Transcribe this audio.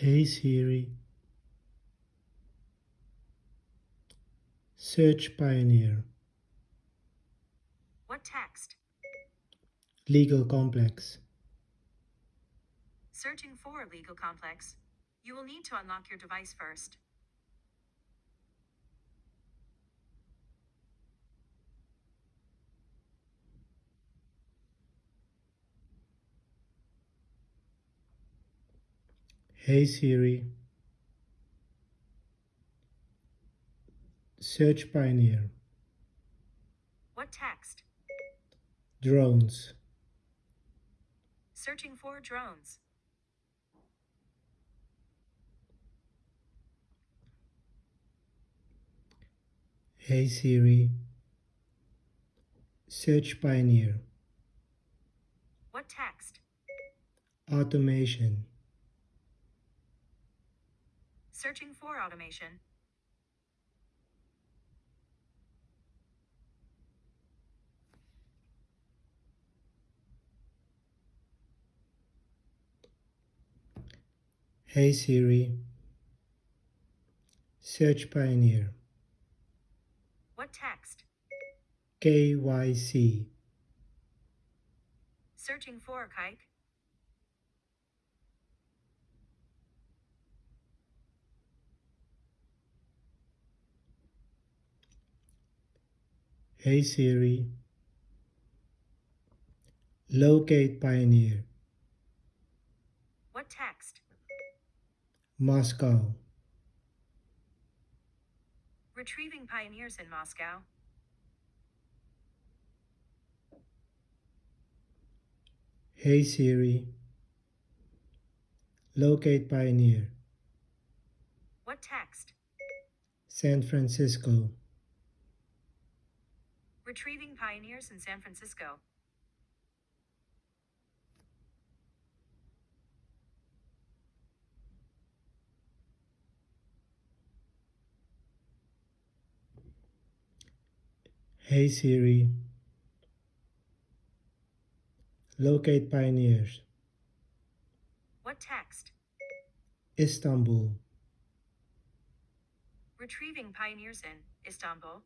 Hey Siri. Search Pioneer. What text? Legal Complex. Searching for legal complex. You will need to unlock your device first. Hey Siri. Search Pioneer. What text? Drones. Searching for drones. Hey Siri. Search Pioneer. What text? Automation. Searching for automation. Hey Siri. Search Pioneer. What text? KYC. Searching for kike. Hey Siri. Locate Pioneer. What text? Moscow. Retrieving pioneers in Moscow. Hey Siri. Locate Pioneer. What text? San Francisco. Retrieving pioneers in San Francisco. Hey Siri. Locate Pioneers. What text? Istanbul. Retrieving pioneers in Istanbul.